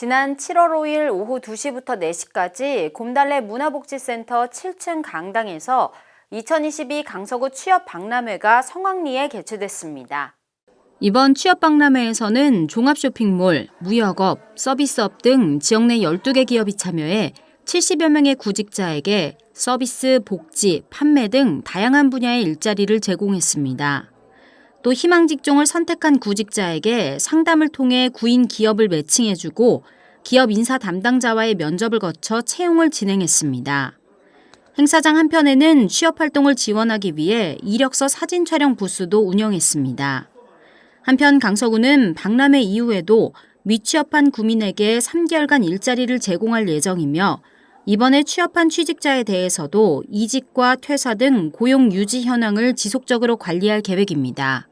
지난 7월 5일 오후 2시부터 4시까지 곰달래 문화복지센터 7층 강당에서 2022 강서구 취업 박람회가 성황리에 개최됐습니다. 이번 취업 박람회에서는 종합쇼핑몰, 무역업, 서비스업 등 지역 내 12개 기업이 참여해 70여 명의 구직자에게 서비스, 복지, 판매 등 다양한 분야의 일자리를 제공했습니다. 또 희망 직종을 선택한 구직자에게 상담을 통해 구인 기업을 매칭해주고 기업 인사 담당자와의 면접을 거쳐 채용을 진행했습니다. 행사장 한편에는 취업 활동을 지원하기 위해 이력서 사진 촬영 부스도 운영했습니다. 한편 강서구는 박람회 이후에도 미취업한 구민에게 3개월간 일자리를 제공할 예정이며 이번에 취업한 취직자에 대해서도 이직과 퇴사 등 고용 유지 현황을 지속적으로 관리할 계획입니다.